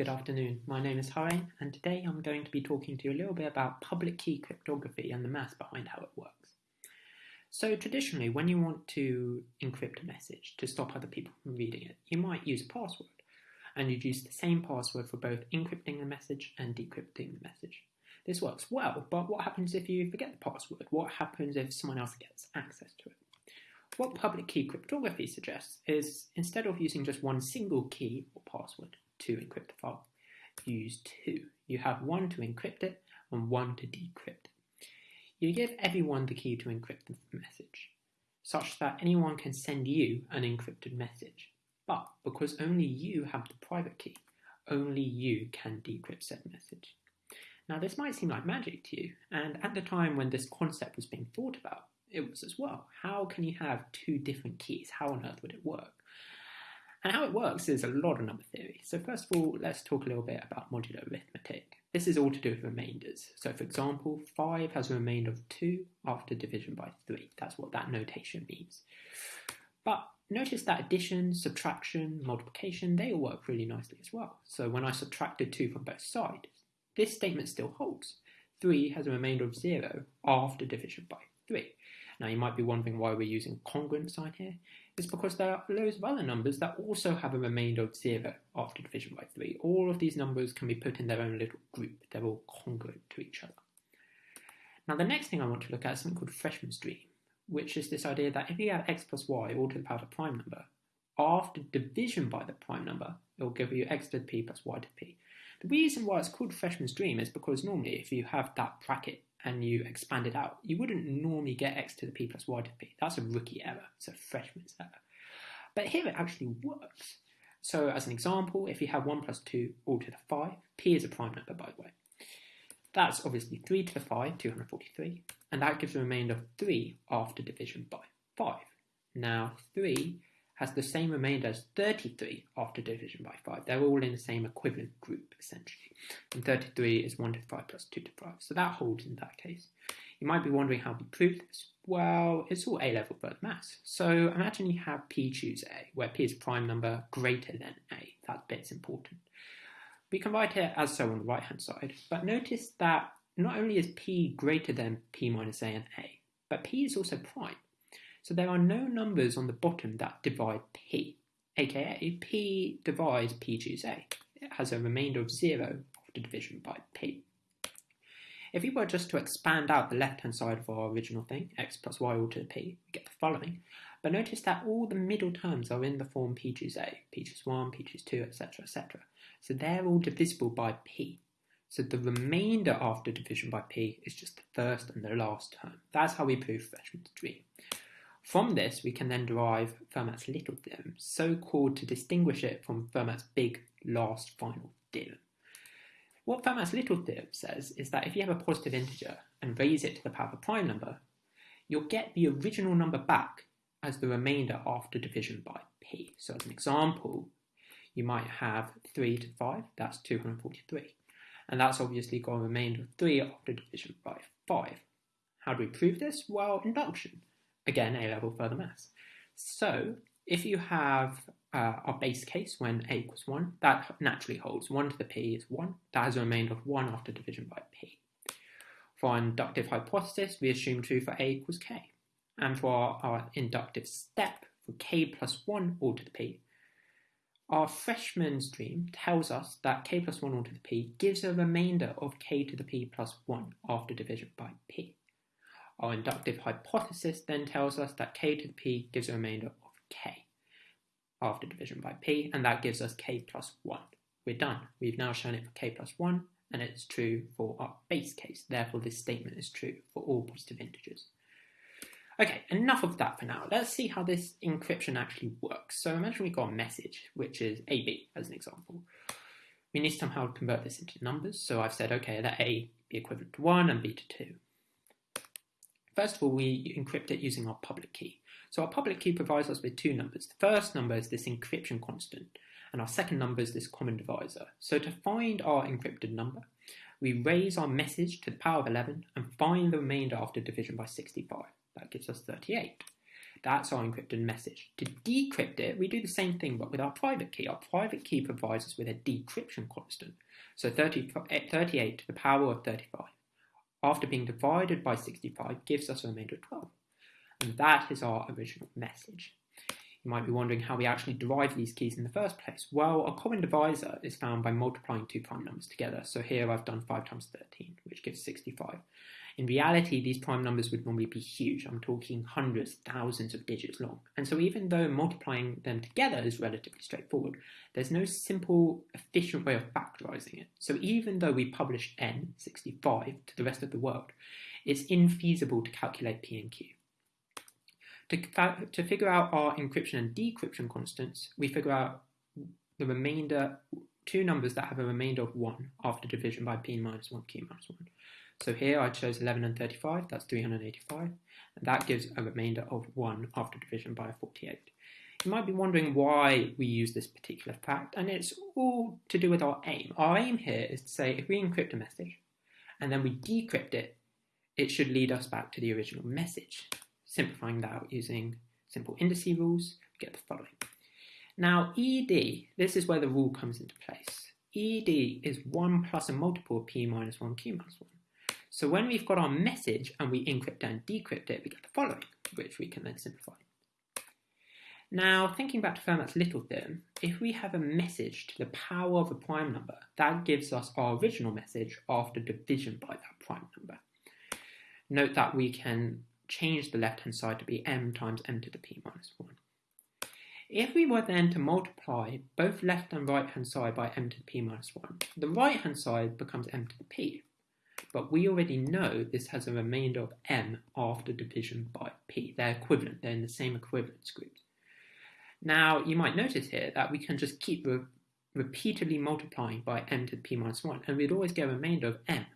Good afternoon, my name is Harain and today I'm going to be talking to you a little bit about public key cryptography and the maths behind how it works. So traditionally when you want to encrypt a message to stop other people from reading it, you might use a password and you'd use the same password for both encrypting the message and decrypting the message. This works well, but what happens if you forget the password? What happens if someone else gets access to it? What public key cryptography suggests is instead of using just one single key or password, to encrypt the file. Use two. You have one to encrypt it and one to decrypt. You give everyone the key to encrypt the message, such that anyone can send you an encrypted message. But because only you have the private key, only you can decrypt said message. Now this might seem like magic to you, and at the time when this concept was being thought about, it was as well. How can you have two different keys? How on earth would it work? And how it works is a lot of number theory. So first of all, let's talk a little bit about modular arithmetic. This is all to do with remainders. So for example, 5 has a remainder of 2 after division by 3. That's what that notation means. But notice that addition, subtraction, multiplication, they all work really nicely as well. So when I subtracted 2 from both sides, this statement still holds. 3 has a remainder of 0 after division by 3. Now you might be wondering why we're using congruent sign here. It's because there are loads of other numbers that also have a remainder of 0 after division by 3. All of these numbers can be put in their own little group. They're all congruent to each other. Now the next thing I want to look at is something called Freshman's dream, which is this idea that if you have x plus y all to the power of a prime number, after division by the prime number, it will give you x to the p plus y to the p. The reason why it's called Freshman's dream is because normally if you have that bracket and you expand it out, you wouldn't normally get x to the p plus y to the p. That's a rookie error. It's a freshman's error. But here it actually works. So as an example, if you have 1 plus 2 all to the 5, p is a prime number by the way. That's obviously 3 to the 5, 243, and that gives a remainder of 3 after division by 5. Now 3 has the same remainder as 33 after division by 5. They're all in the same equivalent group, essentially. And 33 is 1 to 5 plus 2 to 5. So that holds in that case. You might be wondering how we prove this. Well, it's all A-level further maths. So imagine you have P choose A, where P is a prime number greater than A. That bit's important. We can write it as so on the right-hand side, but notice that not only is P greater than P minus A and A, but P is also prime. So there are no numbers on the bottom that divide P, aka P divides P choose A. It has a remainder of zero after division by P. If we were just to expand out the left-hand side of our original thing, x plus y all to the p, we get the following. But notice that all the middle terms are in the form p choose a, p choose 1, p choose 2, etc, etc. So they're all divisible by p. So the remainder after division by p is just the first and the last term. That's how we prove Freshman's dream. From this, we can then derive Fermat's little theorem, so called to distinguish it from Fermat's big last final theorem. What Fermat's little theorem says is that if you have a positive integer and raise it to the power of a prime number, you'll get the original number back as the remainder after division by p. So as an example, you might have 3 to 5, that's 243. And that's obviously got a remainder of 3 after division by 5. How do we prove this? Well, induction. Again, A-level further maths. So if you have uh, our base case when a equals 1, that naturally holds. 1 to the p is 1. That has a remainder of 1 after division by p. For our inductive hypothesis, we assume true for a equals k. And for our, our inductive step for k plus 1 all to the p, our freshman's dream tells us that k plus 1 all to the p gives a remainder of k to the p plus 1 after division by p. Our inductive hypothesis then tells us that k to the p gives a remainder of k after division by p, and that gives us k plus 1. We're done. We've now shown it for k plus 1, and it's true for our base case. Therefore, this statement is true for all positive integers. Okay, enough of that for now. Let's see how this encryption actually works. So imagine we've got a message, which is AB as an example. We need to somehow convert this into numbers. So I've said, okay, let A be equivalent to 1 and B to 2. First of all, we encrypt it using our public key. So our public key provides us with two numbers. The first number is this encryption constant, and our second number is this common divisor. So to find our encrypted number, we raise our message to the power of 11 and find the remainder after division by 65. That gives us 38. That's our encrypted message. To decrypt it, we do the same thing, but with our private key. Our private key provides us with a decryption constant. So 30, 38 to the power of 35, after being divided by 65, gives us a remainder of 12. And that is our original message. You might be wondering how we actually derive these keys in the first place. Well, a common divisor is found by multiplying two prime numbers together. So here I've done 5 times 13, which gives 65. In reality, these prime numbers would normally be huge. I'm talking hundreds, thousands of digits long. And so even though multiplying them together is relatively straightforward, there's no simple, efficient way of factorizing it. So even though we publish n, 65, to the rest of the world, it's infeasible to calculate p and q. To, to figure out our encryption and decryption constants, we figure out the remainder, two numbers that have a remainder of 1 after division by p minus 1, q minus 1. So here I chose 11 and 35, that's 385, and that gives a remainder of 1 after division by 48. You might be wondering why we use this particular fact, and it's all to do with our aim. Our aim here is to say if we encrypt a message and then we decrypt it, it should lead us back to the original message. Simplifying that out using simple indice rules, we get the following. Now, ED, this is where the rule comes into place. ED is 1 plus a multiple of p minus 1 q minus 1. So when we've got our message and we encrypt and decrypt it, we get the following, which we can then simplify. Now, thinking back to Fermat's little theorem, if we have a message to the power of a prime number, that gives us our original message after division by that prime number. Note that we can change the left-hand side to be m times m to the p minus 1. If we were then to multiply both left and right-hand side by m to the p minus 1, the right-hand side becomes m to the p. But we already know this has a remainder of m after division by p. They're equivalent, they're in the same equivalence group. Now, you might notice here that we can just keep re repeatedly multiplying by m to the p minus 1, and we'd always get a remainder of m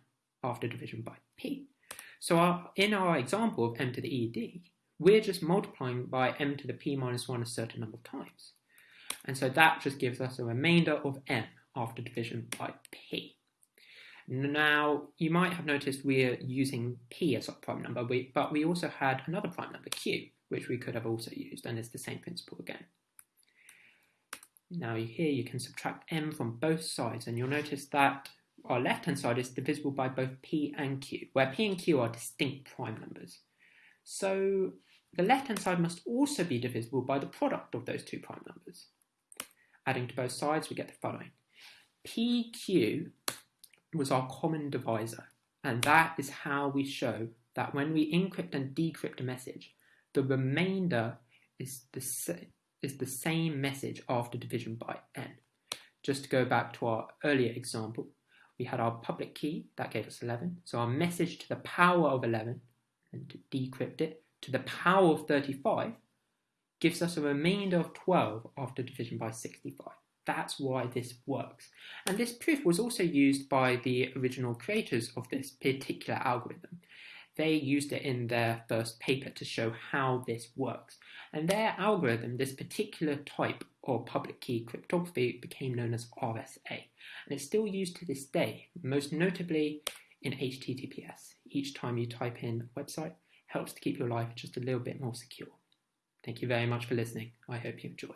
after division by p. So our, in our example of m to the ED, we're just multiplying by m to the p minus 1 a certain number of times. And so that just gives us a remainder of m after division by p. Mm. Now, you might have noticed we're using p as our prime number, but we also had another prime number, q, which we could have also used, and it's the same principle again. Now here you can subtract m from both sides, and you'll notice that our left-hand side is divisible by both p and q, where p and q are distinct prime numbers. So the left-hand side must also be divisible by the product of those two prime numbers. Adding to both sides, we get the following. pq was our common divisor, and that is how we show that when we encrypt and decrypt a message, the remainder is the, is the same message after division by n. Just to go back to our earlier example, we had our public key, that gave us 11. So our message to the power of 11, and to decrypt it, to the power of 35, gives us a remainder of 12 after division by 65. That's why this works. And this proof was also used by the original creators of this particular algorithm. They used it in their first paper to show how this works. And their algorithm, this particular type of public key cryptography, became known as RSA. And it's still used to this day, most notably in HTTPS. Each time you type in a website, helps to keep your life just a little bit more secure. Thank you very much for listening. I hope you enjoyed.